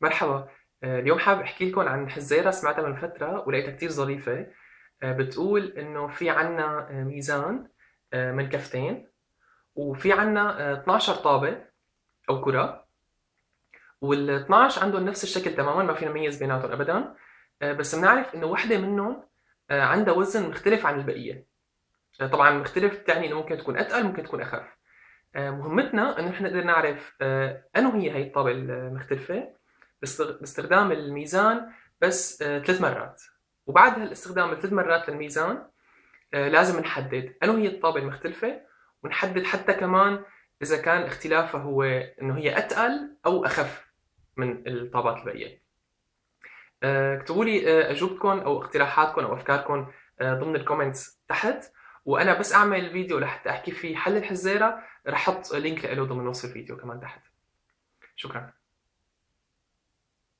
مرحبا. آه، اليوم حابب أحكي لكم عن حزيرة سمعتها من فترة ولقيتها كتير ظريفة. آه، بتقول إنه في عنا آه، ميزان من كفتين وفي عنا 12 طابة أو كرة وال 12 عندهم نفس الشكل تماما ما فينا نميز بيناتهم ابدا. بس بنعرف إنه وحدة منهم عندها وزن مختلف عن البقية. طبعا مختلف تعني إنه ممكن تكون أتقل ممكن تكون أخف. مهمتنا إنه إحنا نقدر نعرف انه هي هي الطابة المختلفة باستخدام الميزان بس آه، ثلاث مرات. وبعد هالاستخدام ثلاث مرات للميزان آه، لازم نحدد أنه هي الطابة المختلفة ونحدد حتى كمان إذا كان اختلافها هو إنه هي أتقل أو أخف من الطابات الباقية آه، اكتبوا لي أجوبتكم أو اقتراحاتكم أو أفكاركم ضمن الكومنتس تحت. وأنا بس أعمل فيديو لحتى أحكي فيه حل الحزيرة رح أحط لينك له ضمن وصف الفيديو كمان تحت. شكرا.